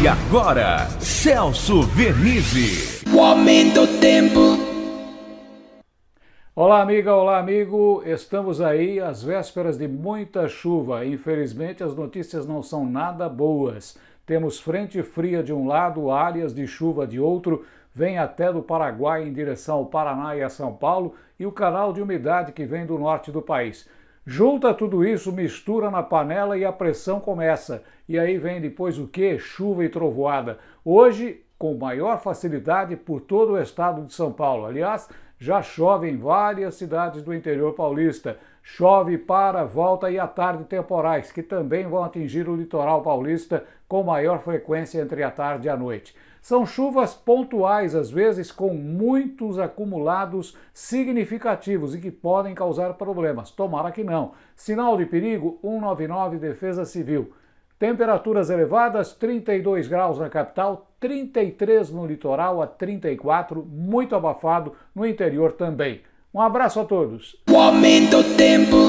E agora, Celso Vernizzi. O aumento do tempo. Olá, amiga, olá, amigo. Estamos aí às vésperas de muita chuva. Infelizmente, as notícias não são nada boas. Temos frente fria de um lado, áreas de chuva de outro, vem até do Paraguai em direção ao Paraná e a São Paulo, e o canal de umidade que vem do norte do país. Junta tudo isso, mistura na panela e a pressão começa. E aí vem depois o que? Chuva e trovoada. Hoje, com maior facilidade por todo o estado de São Paulo. Aliás, já chove em várias cidades do interior paulista. Chove para, volta e à tarde temporais, que também vão atingir o litoral paulista com maior frequência entre a tarde e a noite. São chuvas pontuais, às vezes com muitos acumulados significativos e que podem causar problemas. Tomara que não. Sinal de perigo 199 Defesa Civil. Temperaturas elevadas, 32 graus na capital, 33 no litoral, a 34, muito abafado no interior também. Um abraço a todos. O aumento tempo.